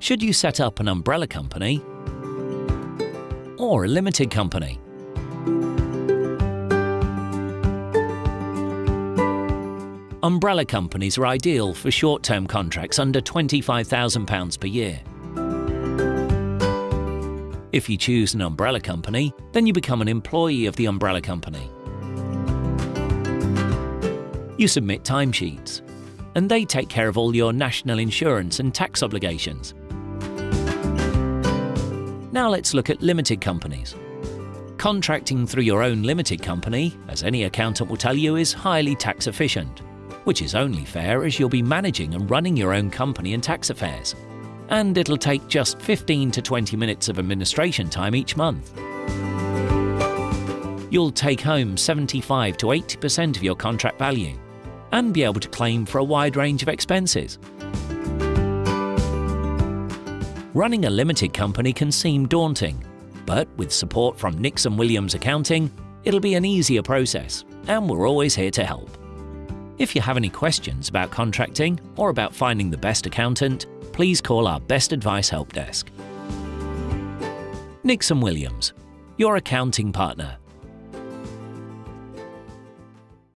Should you set up an umbrella company or a limited company? Umbrella companies are ideal for short-term contracts under £25,000 per year. If you choose an umbrella company, then you become an employee of the umbrella company. You submit timesheets, and they take care of all your national insurance and tax obligations. Now let's look at limited companies. Contracting through your own limited company, as any accountant will tell you, is highly tax efficient which is only fair as you'll be managing and running your own company and tax affairs. And it'll take just 15 to 20 minutes of administration time each month. You'll take home 75 to 80% of your contract value and be able to claim for a wide range of expenses. Running a limited company can seem daunting, but with support from Nixon Williams Accounting, it'll be an easier process, and we're always here to help. If you have any questions about contracting or about finding the best accountant, please call our Best Advice Help Desk. Nixon Williams, your accounting partner.